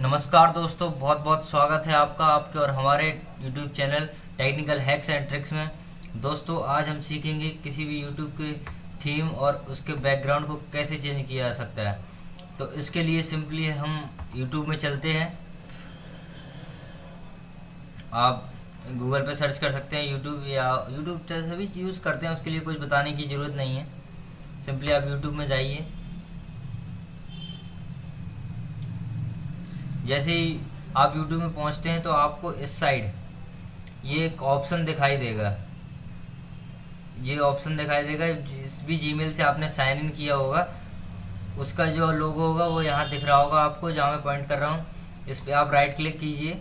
नमस्कार दोस्तों बहुत बहुत स्वागत है आपका, आपके और हमारे YouTube channel technical hacks and tricks में। दोस्तों, आज हम सीखेंगे किसी भी YouTube के थीम और उसके बैकग्राउंड को कैसे चेंज किया जा सकता है। तो इसके लिए सिंपली हम YouTube में चलते हैं। आप गूगल पे सर्च कर सकते हैं YouTube या YouTube सभी यूज़ करते हैं, उसके लिए कुछ बताने की ज़रूरत नहीं है। सिंपली आप YouTube में जाइए। जैसे ही आप YouTube में पहुँचते हैं तो आपको इस साइड ये एक ऑप्शन दिखाई देगा। ये ऑप्शन दिखाई देगा, जिस भी जीमेल से आपने साइन इन किया होगा, उसका जो लोगो होगा वो यहाँ दिख रहा होगा आपको, जहाँ मैं पॉइंट कर रहा हूँ। इस पर आप राइट क्लिक कीजिए।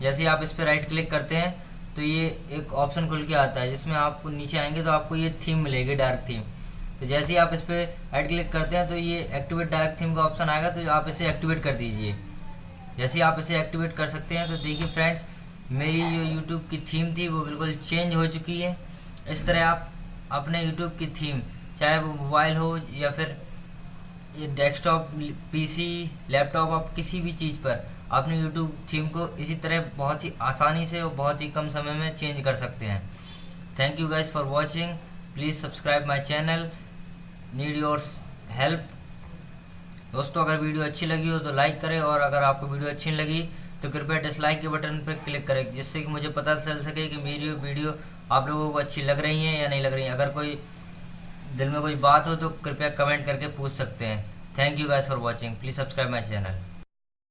जैसे आप इस पर राइट क्लिक करते हैं तो ये एक ऑप्शन खुल के आता है, जिसमें आप नीचे आएँगे तो आपको ये थीम मिलेगी डार्क थीम तो जैसे ही आप इस पर राइट क्लिक करते हैं तो ये एक्टिवेट डार्क थीम का ऑप्शन आएगा तो आप इसे एक्टिवेट कर दीजिए। जैसे आप इसे एक्टिवेट कर सकते हैं तो देखिए फ्रेंड्स मेरी जो यूट्यूब की थीम थी, वो बिल्कुल चेंज हो चुकी है। इस तरह आप अपने यूट्यूब की थीम चाहे वो मोबाइल हो या फिर ये डेस्कटॉप पीसी लैपटॉप आप किसी भी चीज़ पर अपने यूट्यूब थीम को इसी तरह बहुत ही आसानी से और बहुत ही कम समय में चेंज कर सकते हैं। Thank you guys for watching please subscribe my channel need your help दोस्तों, अगर वीडियो अच्छी लगी हो तो लाइक करें और अगर आपको वीडियो अच्छी लगी तो कृपया डिसलाइक के बटन पर क्लिक करें, जिससे कि मुझे पता चल सके कि मेरी वीडियो आप लोगों को अच्छी लग रही है या नहीं लग रही है। अगर कोई दिल में कोई बात हो तो कृपया कमेंट करके पूछ सकते हैं। Thank you guys for watching please subscribe my channel